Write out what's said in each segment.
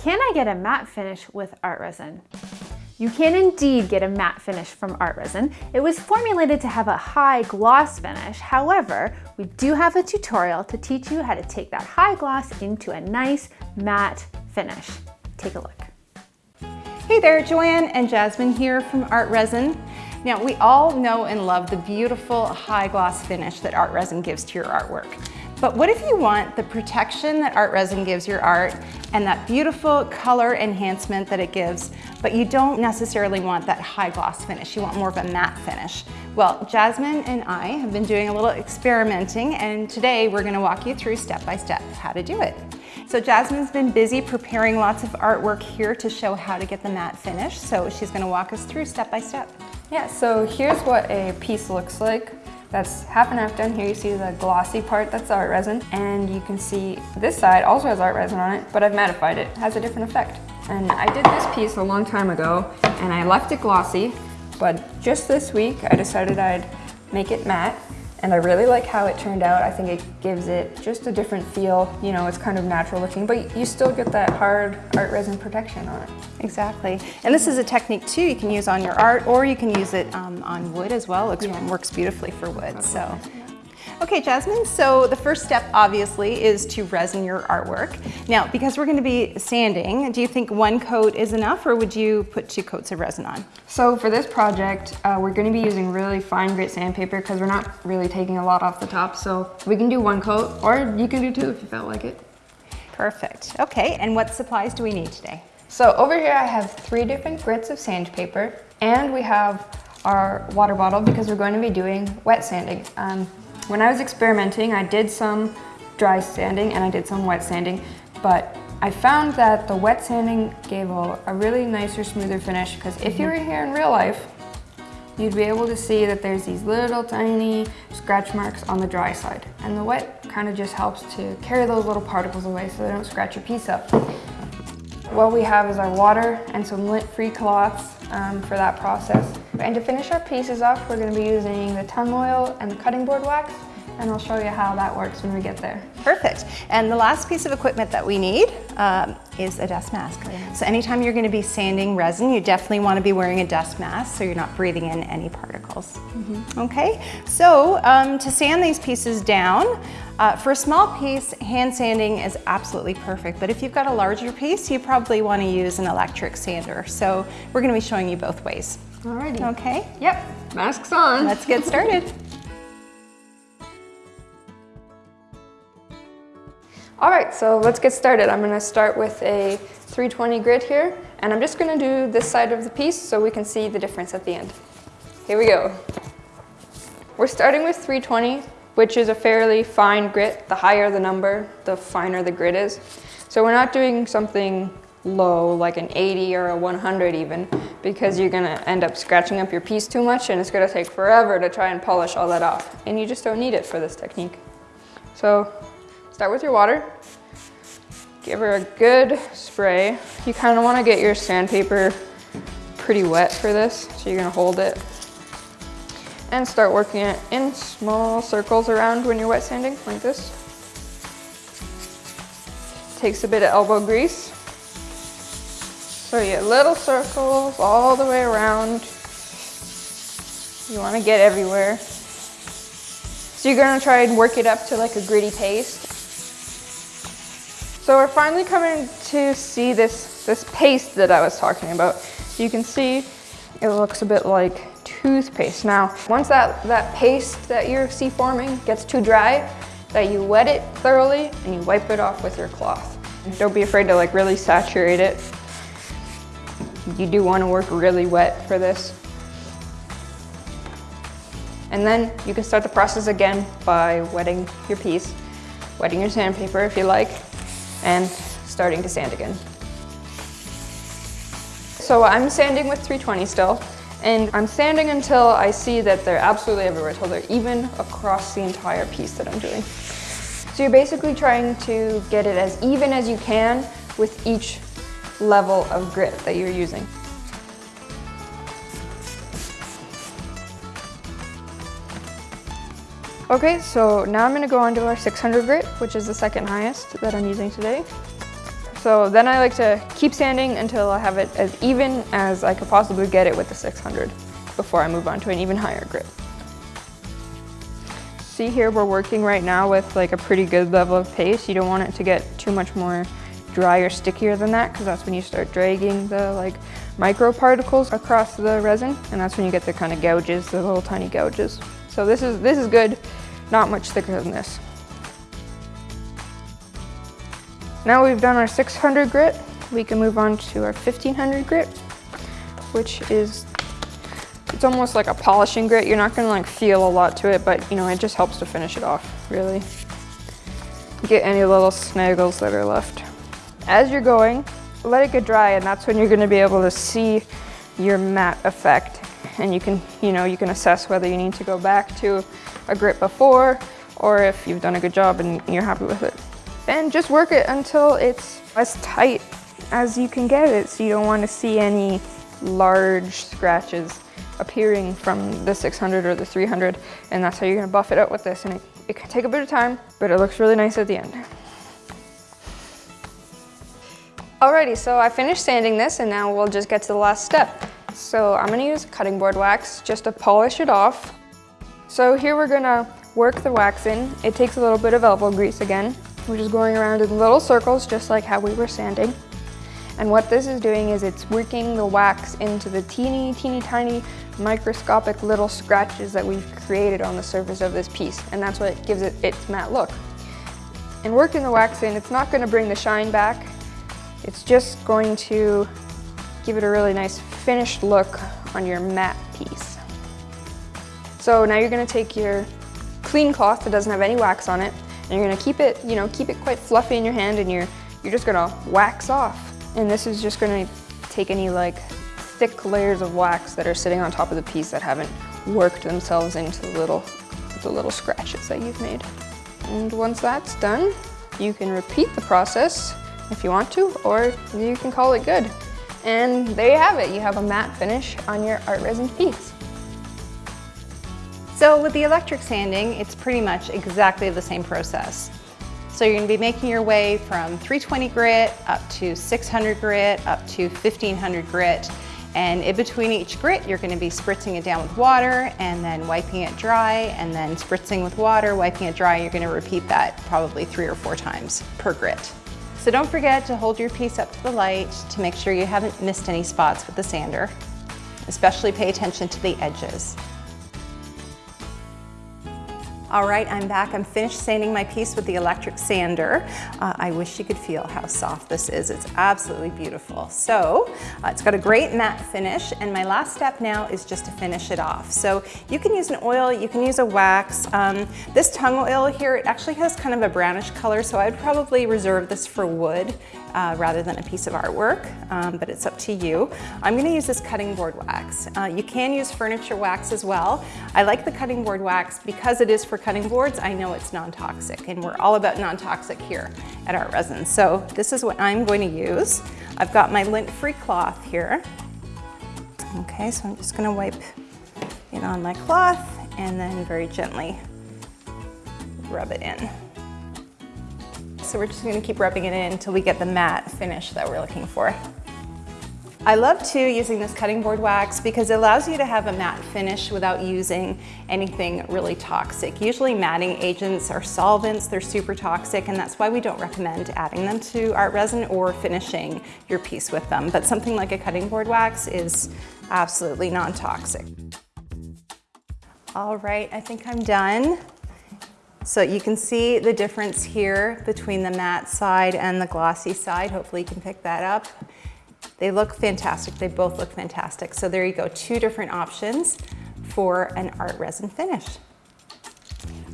Can I get a matte finish with art resin? You can indeed get a matte finish from art resin. It was formulated to have a high gloss finish. However, we do have a tutorial to teach you how to take that high gloss into a nice matte finish. Take a look. Hey there, Joanne and Jasmine here from Art Resin. Now, we all know and love the beautiful high gloss finish that art resin gives to your artwork. But what if you want the protection that art resin gives your art and that beautiful color enhancement that it gives, but you don't necessarily want that high gloss finish. You want more of a matte finish. Well, Jasmine and I have been doing a little experimenting and today we're gonna walk you through step by step how to do it. So Jasmine's been busy preparing lots of artwork here to show how to get the matte finish. So she's gonna walk us through step by step. Yeah, so here's what a piece looks like. That's half and half done. Here you see the glossy part, that's art resin. And you can see this side also has art resin on it, but I've mattified it. it has a different effect. And I did this piece a long time ago and I left it glossy, but just this week I decided I'd make it matte and I really like how it turned out. I think it gives it just a different feel. You know, it's kind of natural looking, but you still get that hard art resin protection on it. Exactly. And this is a technique too you can use on your art or you can use it um, on wood as well. It yeah. works beautifully for wood. So. Okay, Jasmine, so the first step obviously is to resin your artwork. Now, because we're gonna be sanding, do you think one coat is enough or would you put two coats of resin on? So for this project, uh, we're gonna be using really fine grit sandpaper because we're not really taking a lot off the top. So we can do one coat or you can do two if you felt like it. Perfect. Okay, and what supplies do we need today? So over here I have three different grits of sandpaper and we have our water bottle because we're going to be doing wet sanding. Um, when I was experimenting, I did some dry sanding and I did some wet sanding, but I found that the wet sanding gave a, a really nicer, smoother finish because if you were here in real life, you'd be able to see that there's these little tiny scratch marks on the dry side. And the wet kind of just helps to carry those little particles away so they don't scratch your piece up. What we have is our water and some lint-free cloths um, for that process. And to finish our pieces off, we're going to be using the tung oil and the cutting board wax and I'll show you how that works when we get there. Perfect. And the last piece of equipment that we need um, is a dust mask. So anytime you're going to be sanding resin, you definitely want to be wearing a dust mask so you're not breathing in any particles. Mm -hmm. Okay, so um, to sand these pieces down, uh, for a small piece, hand sanding is absolutely perfect, but if you've got a larger piece, you probably want to use an electric sander. So we're going to be showing you both ways. Alrighty. Okay. Yep, masks on. Let's get started. All right, so let's get started. I'm gonna start with a 320 grit here, and I'm just gonna do this side of the piece so we can see the difference at the end. Here we go. We're starting with 320, which is a fairly fine grit. The higher the number, the finer the grit is. So we're not doing something low, like an 80 or a 100 even, because you're gonna end up scratching up your piece too much and it's gonna take forever to try and polish all that off. And you just don't need it for this technique. So Start with your water. Give her a good spray. You kind of want to get your sandpaper pretty wet for this, so you're to hold it. And start working it in small circles around when you're wet sanding, like this. Takes a bit of elbow grease. So get little circles all the way around. You want to get everywhere. So you're going to try and work it up to like a gritty paste. So we're finally coming to see this, this paste that I was talking about. You can see it looks a bit like toothpaste. Now, once that, that paste that you see forming gets too dry, that you wet it thoroughly and you wipe it off with your cloth. Don't be afraid to like really saturate it. You do want to work really wet for this. And then you can start the process again by wetting your piece, wetting your sandpaper if you like, and starting to sand again. So I'm sanding with 320 still, and I'm sanding until I see that they're absolutely everywhere, until they're even across the entire piece that I'm doing. So you're basically trying to get it as even as you can with each level of grit that you're using. Okay, so now I'm gonna go on to our 600 grit, which is the second highest that I'm using today. So then I like to keep sanding until I have it as even as I could possibly get it with the 600 before I move on to an even higher grit. See here, we're working right now with like a pretty good level of paste. You don't want it to get too much more dry or stickier than that because that's when you start dragging the like micro particles across the resin and that's when you get the kind of gouges, the little tiny gouges. So this is, this is good, not much thicker than this. Now we've done our 600 grit, we can move on to our 1500 grit, which is, it's almost like a polishing grit. You're not gonna like feel a lot to it, but you know, it just helps to finish it off, really. Get any little snaggles that are left. As you're going, let it get dry and that's when you're gonna be able to see your matte effect. And you can, you know, you can assess whether you need to go back to a grit before or if you've done a good job and you're happy with it and just work it until it's as tight as you can get it so you don't want to see any large scratches appearing from the 600 or the 300 and that's how you're going to buff it out with this and it, it can take a bit of time but it looks really nice at the end. Alrighty, so I finished sanding this and now we'll just get to the last step. So I'm to use cutting board wax just to polish it off. So here we're to work the wax in. It takes a little bit of elbow grease again we're just going around in little circles, just like how we were sanding. And what this is doing is it's working the wax into the teeny, teeny, tiny, microscopic little scratches that we've created on the surface of this piece. And that's what gives it its matte look. And working the wax in, it's not gonna bring the shine back. It's just going to give it a really nice finished look on your matte piece. So now you're gonna take your clean cloth that doesn't have any wax on it and you're gonna keep it, you know, keep it quite fluffy in your hand and you're, you're just gonna wax off. And this is just gonna take any like thick layers of wax that are sitting on top of the piece that haven't worked themselves into the little, the little scratches that you've made. And once that's done, you can repeat the process if you want to, or you can call it good. And there you have it. You have a matte finish on your art resin piece. So with the electric sanding, it's pretty much exactly the same process. So you're gonna be making your way from 320 grit up to 600 grit, up to 1500 grit. And in between each grit, you're gonna be spritzing it down with water and then wiping it dry and then spritzing with water, wiping it dry. You're gonna repeat that probably three or four times per grit. So don't forget to hold your piece up to the light to make sure you haven't missed any spots with the sander. Especially pay attention to the edges. All right, I'm back. I'm finished sanding my piece with the electric sander. Uh, I wish you could feel how soft this is. It's absolutely beautiful. So uh, it's got a great matte finish and my last step now is just to finish it off. So you can use an oil, you can use a wax. Um, this tung oil here, it actually has kind of a brownish color, so I'd probably reserve this for wood uh, rather than a piece of artwork, um, but it's up to you. I'm gonna use this cutting board wax. Uh, you can use furniture wax as well. I like the cutting board wax because it is for cutting boards. I know it's non-toxic and we're all about non-toxic here at Art Resin. So this is what I'm going to use. I've got my lint-free cloth here. Okay, so I'm just gonna wipe it on my cloth and then very gently rub it in. So we're just gonna keep rubbing it in until we get the matte finish that we're looking for. I love too using this cutting board wax because it allows you to have a matte finish without using anything really toxic. Usually matting agents are solvents, they're super toxic and that's why we don't recommend adding them to art resin or finishing your piece with them. But something like a cutting board wax is absolutely non-toxic. All right, I think I'm done. So you can see the difference here between the matte side and the glossy side. Hopefully you can pick that up. They look fantastic. They both look fantastic. So there you go, two different options for an art resin finish.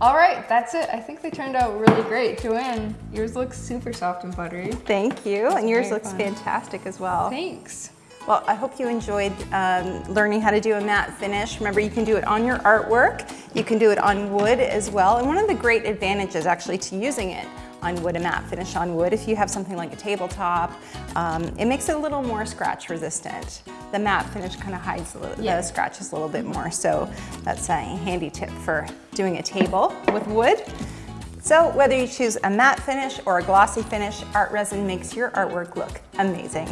All right, that's it. I think they turned out really great. Joanne, yours looks super soft and buttery. Thank you, and yours looks fun. fantastic as well. Thanks. Well, I hope you enjoyed um, learning how to do a matte finish. Remember, you can do it on your artwork. You can do it on wood as well. And one of the great advantages actually to using it on wood, a matte finish on wood, if you have something like a tabletop, um, it makes it a little more scratch resistant. The matte finish kind of hides the, yeah. the scratches a little bit more. So that's a handy tip for doing a table with wood. So whether you choose a matte finish or a glossy finish, Art Resin makes your artwork look amazing.